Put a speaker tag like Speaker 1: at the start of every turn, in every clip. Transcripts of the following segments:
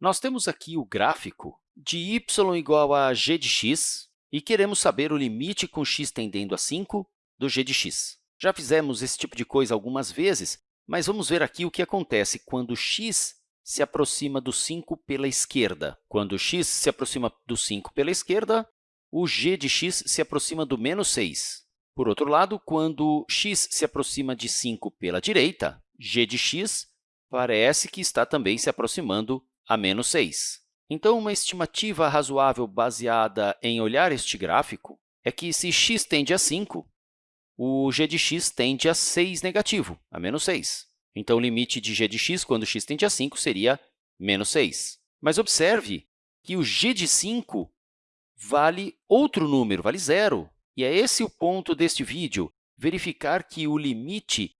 Speaker 1: Nós temos aqui o gráfico de y igual a g de x e queremos saber o limite com x tendendo a 5 do g de x. Já fizemos esse tipo de coisa algumas vezes, mas vamos ver aqui o que acontece quando x se aproxima do 5 pela esquerda. Quando x se aproxima do 5 pela esquerda, o g de x se aproxima do menos 6. Por outro lado, quando x se aproxima de 5 pela direita, g de x parece que está também se aproximando a menos 6. Então, uma estimativa razoável baseada em olhar este gráfico é que, se x tende a 5, o g de x tende a 6 negativo, a menos 6. Então, o limite de g de x quando x tende a 5 seria menos 6. Mas observe que o g de 5 vale outro número, vale zero. E é esse o ponto deste vídeo, verificar que o limite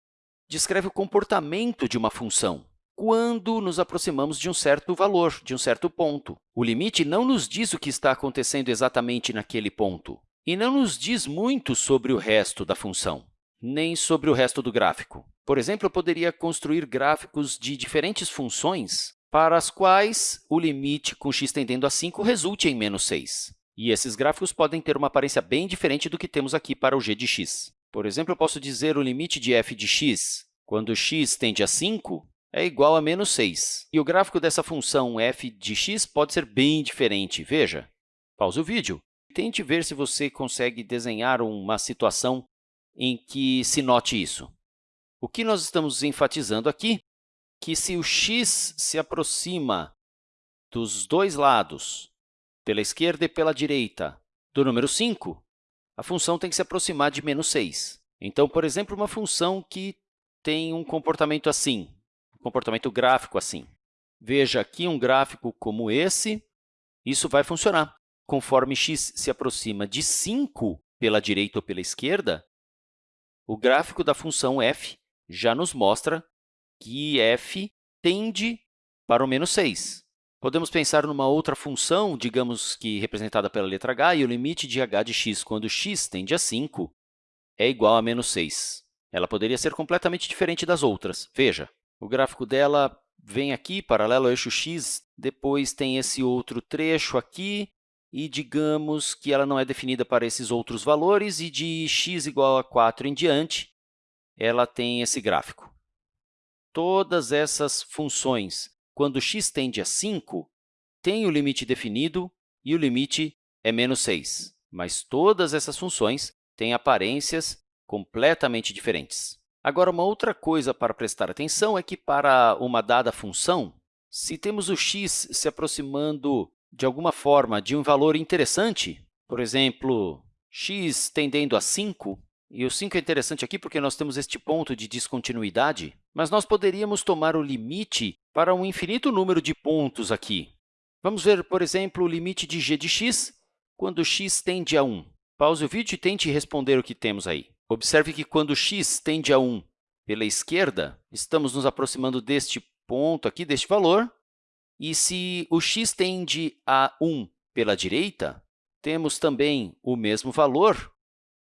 Speaker 1: descreve o comportamento de uma função quando nos aproximamos de um certo valor, de um certo ponto. O limite não nos diz o que está acontecendo exatamente naquele ponto e não nos diz muito sobre o resto da função, nem sobre o resto do gráfico. Por exemplo, eu poderia construir gráficos de diferentes funções para as quais o limite com x tendendo a 5 resulte em menos 6. E esses gráficos podem ter uma aparência bem diferente do que temos aqui para o g de x. Por exemplo, eu posso dizer o limite de f de x quando x tende a 5 é igual a menos 6. E o gráfico dessa função f de x pode ser bem diferente. Veja, pause o vídeo tente ver se você consegue desenhar uma situação em que se note isso. O que nós estamos enfatizando aqui que se o x se aproxima dos dois lados, pela esquerda e pela direita, do número 5, a função tem que se aproximar de menos 6. Então, por exemplo, uma função que tem um comportamento assim, comportamento gráfico assim. Veja aqui um gráfico como esse, isso vai funcionar. Conforme x se aproxima de 5 pela direita ou pela esquerda, o gráfico da função f já nos mostra que f tende para o menos 6. Podemos pensar numa outra função, digamos que representada pela letra h, e o limite de h de x quando x tende a 5 é igual a menos 6. Ela poderia ser completamente diferente das outras. Veja, o gráfico dela vem aqui, paralelo ao eixo x, depois tem esse outro trecho aqui, e digamos que ela não é definida para esses outros valores, e de x igual a 4 em diante, ela tem esse gráfico. Todas essas funções, quando x tende a 5, têm o limite definido e o limite é menos 6. Mas todas essas funções têm aparências completamente diferentes. Agora, uma outra coisa para prestar atenção é que, para uma dada função, se temos o x se aproximando de alguma forma de um valor interessante, por exemplo, x tendendo a 5, e o 5 é interessante aqui porque nós temos este ponto de descontinuidade, mas nós poderíamos tomar o limite para um infinito número de pontos aqui. Vamos ver, por exemplo, o limite de g de x quando x tende a 1. Pause o vídeo e tente responder o que temos aí. Observe que quando x tende a 1 pela esquerda, estamos nos aproximando deste ponto aqui, deste valor. E se o x tende a 1 pela direita, temos também o mesmo valor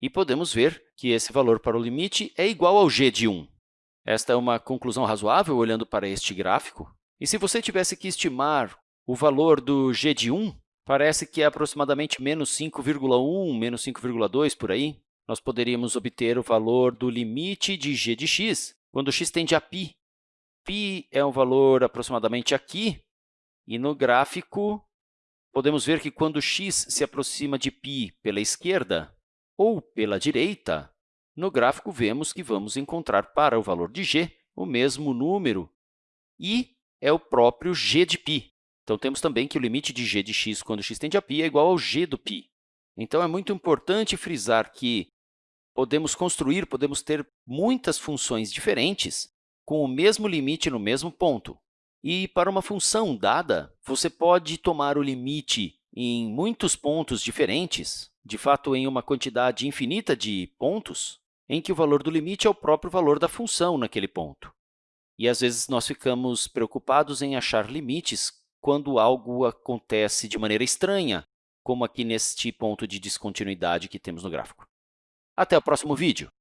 Speaker 1: e podemos ver que esse valor para o limite é igual ao g de 1. Esta é uma conclusão razoável olhando para este gráfico. E se você tivesse que estimar o valor do g de 1, parece que é aproximadamente menos 5,1, menos 5,2 por aí nós poderíamos obter o valor do limite de g de x quando x tende a π. π é um valor aproximadamente aqui, e no gráfico podemos ver que quando x se aproxima de π pela esquerda ou pela direita, no gráfico vemos que vamos encontrar para o valor de g o mesmo número, e é o próprio g de π. Então, temos também que o limite de g de x quando x tende a π é igual ao g do π. Então, é muito importante frisar que podemos construir, podemos ter muitas funções diferentes com o mesmo limite no mesmo ponto. E para uma função dada, você pode tomar o limite em muitos pontos diferentes, de fato, em uma quantidade infinita de pontos, em que o valor do limite é o próprio valor da função naquele ponto. E, às vezes, nós ficamos preocupados em achar limites quando algo acontece de maneira estranha, como aqui neste ponto de descontinuidade que temos no gráfico. Até o próximo vídeo!